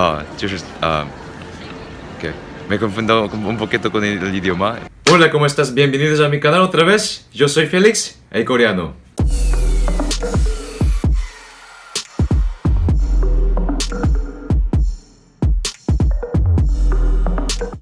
Ah, just, ah, okay. Me confundo un poquito con el, idioma. Hola, ¿cómo estás? Bienvenidos a mi canal otra vez. Yo soy Félix, el coreano.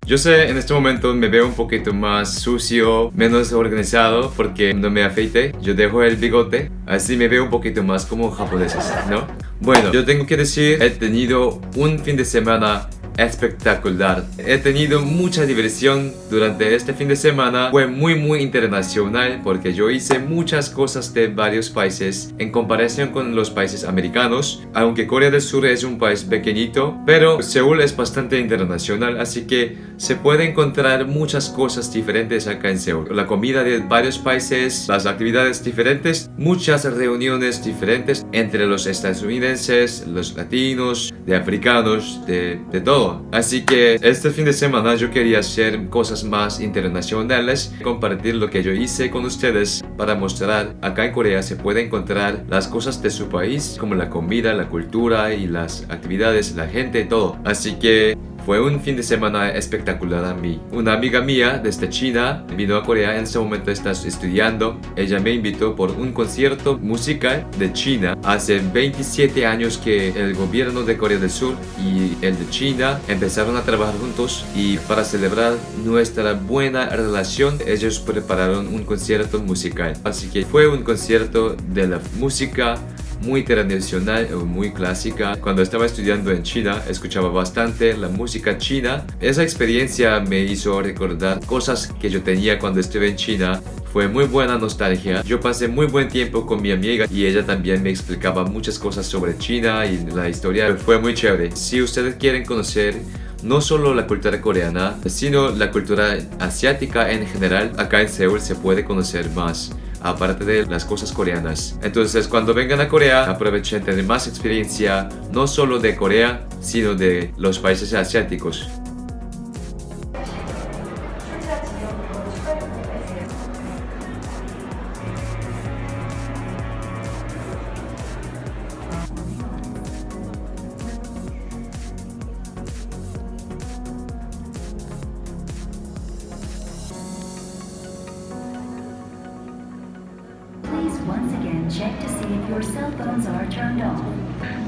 Yo sé, en este momento me veo un poquito más sucio, menos organizado, porque no me afeité. Yo dejo el bigote, así me veo un poquito más como japoneses, ¿no? Bueno, yo tengo que decir, he tenido un fin de semana espectacular. He tenido mucha diversión durante este fin de semana. Fue muy muy internacional porque yo hice muchas cosas de varios países en comparación con los países americanos. Aunque Corea del Sur es un país pequeñito, pero Seúl es bastante internacional, así que se puede encontrar muchas cosas diferentes acá en Seúl. La comida de varios países, las actividades diferentes, muchas reuniones diferentes entre los estadounidenses, los latinos, de africanos, de, de todo. Así que este fin de semana yo quería hacer cosas más internacionales, compartir lo que yo hice con ustedes para mostrar acá en Corea se puede encontrar las cosas de su país como la comida, la cultura y las actividades, la gente, todo. Así que fue un fin de semana espectacular a mí. Una amiga mía desde China vino a Corea, en ese momento está estudiando. Ella me invitó por un concierto musical de China. Hace 27 años que el gobierno de Corea del Sur y el de China empezaron a trabajar juntos y para celebrar nuestra buena relación ellos prepararon un concierto musical. Así que fue un concierto de la música muy tradicional, muy clásica. Cuando estaba estudiando en China, escuchaba bastante la música china. Esa experiencia me hizo recordar cosas que yo tenía cuando estuve en China. Fue muy buena nostalgia. Yo pasé muy buen tiempo con mi amiga y ella también me explicaba muchas cosas sobre China y la historia. Fue muy chévere. Si ustedes quieren conocer no solo la cultura coreana, sino la cultura asiática en general, acá en Seúl se puede conocer más aparte de las cosas coreanas. Entonces cuando vengan a Corea aprovechen tener más experiencia no solo de Corea sino de los países asiáticos.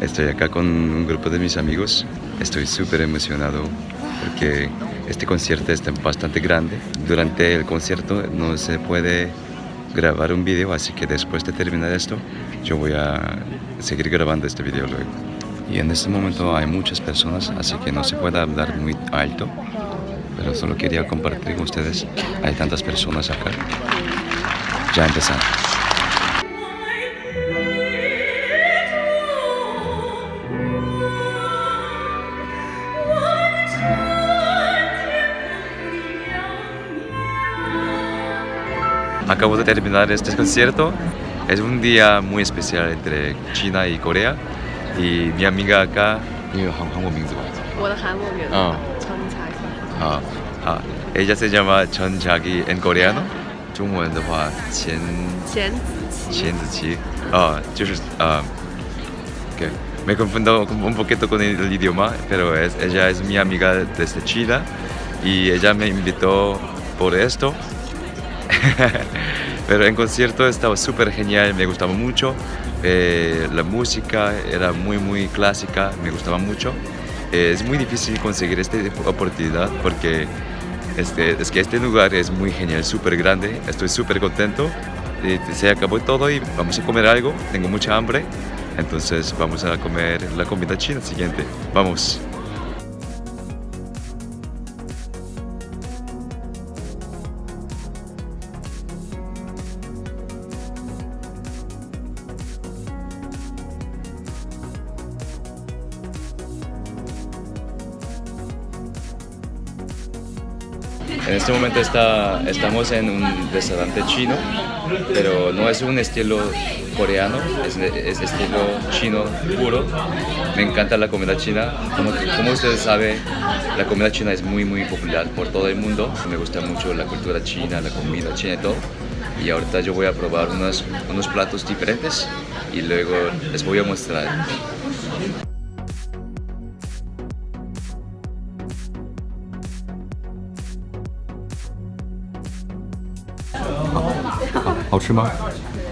Estoy acá con un grupo de mis amigos. Estoy súper emocionado porque este concierto está bastante grande. Durante el concierto no se puede grabar un video, así que después de terminar esto, yo voy a seguir grabando este video luego. Y en este momento hay muchas personas, así que no se puede hablar muy alto, pero solo quería compartir con ustedes. Hay tantas personas acá. Ya empezamos. Acabo de terminar este concierto. Es un día muy especial entre China y Corea. Y mi amiga acá, ella se llama Chon Jagi en coreano. me confundo un poquito con el idioma, pero es, ella es mi amiga desde China y ella me invitó por esto Pero en concierto estaba súper genial, me gustaba mucho. Eh, la música era muy, muy clásica, me gustaba mucho. Eh, es muy difícil conseguir esta oportunidad porque este, es que este lugar es muy genial, súper grande. Estoy súper contento. se acabó todo y vamos a comer algo. Tengo mucha hambre. Entonces vamos a comer la comida china siguiente. Vamos. En este momento está, estamos en un restaurante chino, pero no es un estilo coreano, es, estilo chino puro. Me encanta la comida china. Como, como ustedes saben, la comida china es muy muy popular por todo el mundo. Me gusta mucho la cultura china, la comida china y todo. Y ahorita yo voy a probar unos, unos platos diferentes y luego les voy a mostrar. ¿好吃吗?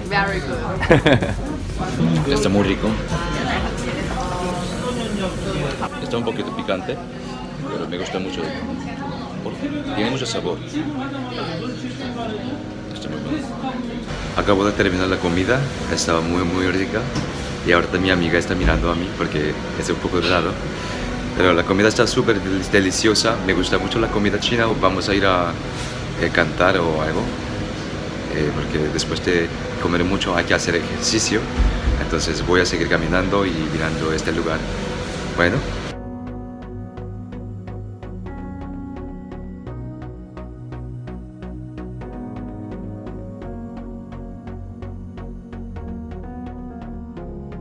Very good. Está muy rico. Está un poquito picante, pero me gusta mucho. porque Tiene mucho sabor. Está muy bueno. Acabo de terminar la comida, estaba muy muy rica y ahorita mi amiga está mirando a mí porque es un poco raro. Pero la comida está súper del- deliciosa, me gusta mucho la comida china, vamos a ir a eh, cantar o algo. eh, porque después de comer mucho hay que hacer ejercicio. Entonces voy a seguir caminando y mirando este lugar. Bueno,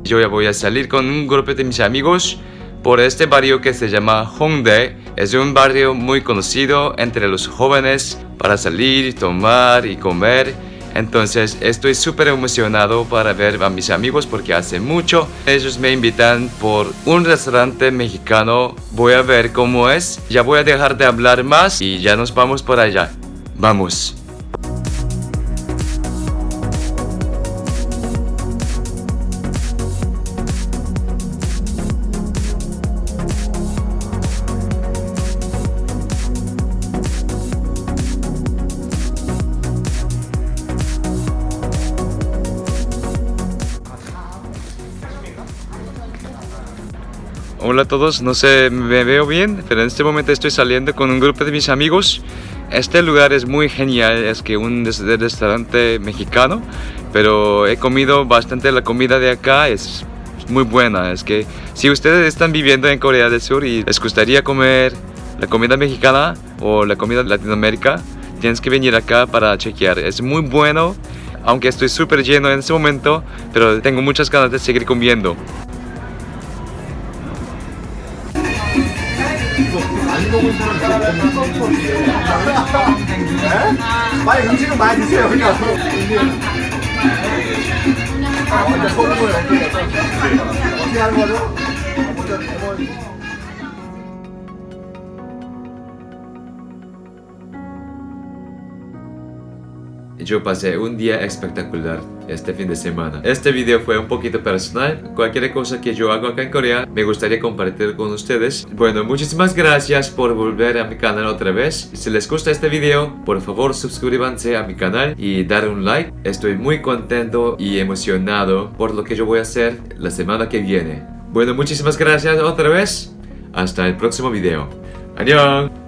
Yo ya voy a salir con un grupo de mis amigos por este barrio que se llama Hongdae. Es un barrio muy conocido entre los jóvenes para salir, tomar y comer. Entonces estoy súper emocionado para ver a mis amigos porque hace mucho ellos me invitan por un restaurante mexicano. Voy a ver cómo es. Ya voy a dejar de hablar más y ya nos vamos por allá. Vamos. Hola a todos, no sé, me veo bien, pero en este momento estoy saliendo con un grupo de mis amigos. Este lugar es muy genial, es que un restaurante mexicano, pero he comido bastante la comida de acá, es muy buena. Es que si ustedes están viviendo en Corea del Sur y les gustaría comer la comida mexicana o la comida de Latinoamérica, tienes que venir acá para chequear. Es muy bueno, aunque estoy súper lleno en este momento, pero tengo muchas ganas de seguir comiendo. 빨리 음식은 많이 드세요. 그냥 아, 먼저 소금을 어떻게 어떻게 하는 거죠? 먼저 레몬 Yo pasé un día espectacular este fin de semana. Este video fue un poquito personal. Cualquier cosa que yo hago acá en Corea me gustaría compartir con ustedes. Bueno, muchísimas gracias por volver a mi canal otra vez. Si les gusta este video, por favor suscríbanse a mi canal y dar un like. Estoy muy contento y emocionado por lo que yo voy a hacer la semana que viene. Bueno, muchísimas gracias otra vez. Hasta el próximo video. ¡Adiós!